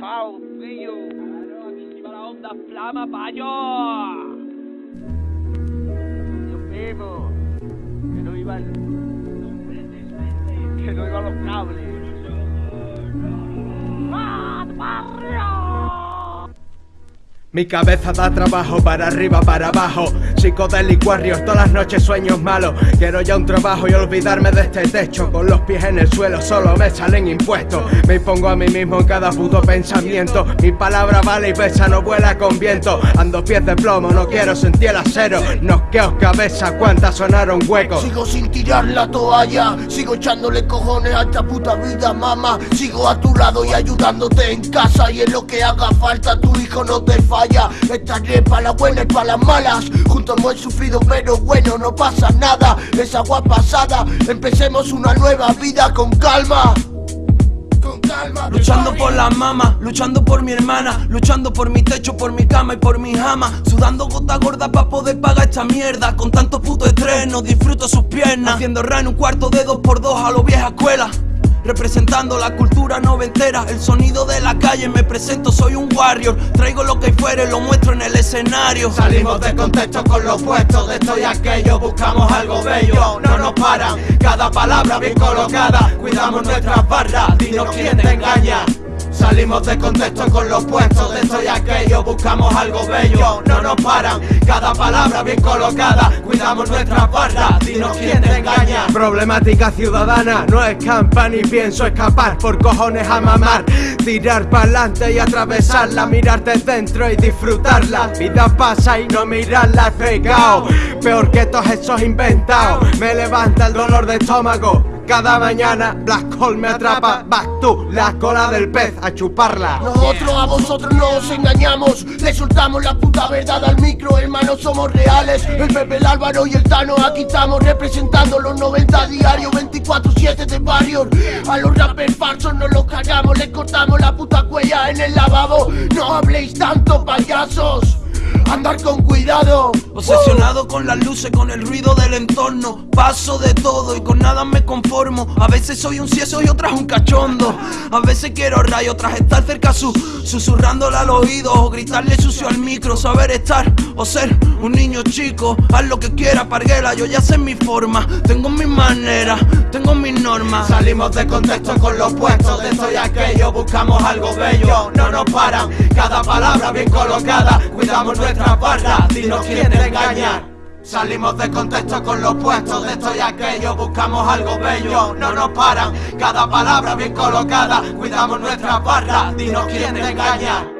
Fao, brillo. Claro, aquí se la onda flama, payo. Dios mío. Que no iban. Que no iban los cables. ¡Ah! Mi cabeza da trabajo para arriba, para abajo. Psicodélico Warriors, todas las noches sueños malos. Quiero ya un trabajo y olvidarme de este techo. Con los pies en el suelo solo me salen impuestos. Me impongo a mí mismo en cada puto pensamiento. Mi palabra vale y pesa, no vuela con viento. Ando pies de plomo, no quiero sentir el acero Nosqueos cabeza, cuántas sonaron huecos. Sigo sin tirar la toalla Sigo echándole cojones a esta puta vida, mamá. Sigo a tu lado y ayudándote en casa Y en lo que haga falta. Tu hijo no te falla. Estaré para las buenas y para las malas. Juntos hemos sufrido pero bueno no pasa nada. Es agua pasada. Empecemos una nueva vida con calma. Luchando por la mama, luchando por mi hermana Luchando por mi techo, por mi cama y por mi jama. Sudando gota gorda para poder pagar esta mierda. Con tanto puto estrés no disfruto sus piernas. Haciendo ra en un cuarto de dos por dos a lo vieja escuela Representando la cultura noventera, el sonido de la calle Me presento, soy un warrior. Traigo lo que fuere, lo muestro en el escenario. Salimos de contexto con lo opuesto De esto y aquello, buscamos algo bello No nos paran, cada palabra bien colocada Cuidamos nuestras barras, dinos quién te engaña Salimos de contexto con los puestos de esto y aquello Buscamos algo bello, no nos paran Cada palabra bien colocada. Cuidamos nuestras barras, dinos quién te engaña. Problemática ciudadana, no escampa ni pienso escapar. Por cojones a mamar Tirar pa'lante y atravesarla Mirarte dentro y disfrutarla. Vida pasa y no mirarla es pecado Peor que todos esos inventados. Me levanta el dolor de estómago cada mañana Black Hole me atrapa, vas tú, la cola del pez a chuparla. Nosotros a vosotros no os engañamos. Le soltamos la puta verdad al micro, hermanos somos reales. El Pepe, el Álvaro y el Tano aquí estamos representando los 90 diarios 24-7 de barrios A los rappers falsos no los cagamos, les cortamos la puta cuella en el lavabo. No habléis tanto payasos. Andar con cuidado Obsesionado con las luces, con el ruido del entorno. Paso de todo y con nada me conformo. A veces soy un cieso y otras un cachondo. A veces quiero rayo tras estar cerca su Susurrándole al oído o gritarle sucio al micro. Saber estar o ser un niño chico. Haz lo que quiera, parguela, yo ya sé mi forma. Tengo mi manera, tengo mis normas. Salimos de contexto con los puestos de esto y aquello. Buscamos algo bello, no nos paran. Cada palabra bien colocada Cuidamos nuestra barra, dinos quién Salimos de contexto con los puestos de esto y aquello. Buscamos algo bello, no nos paran. Cada palabra bien colocada Cuidamos nuestra barra, dinos quién te engaña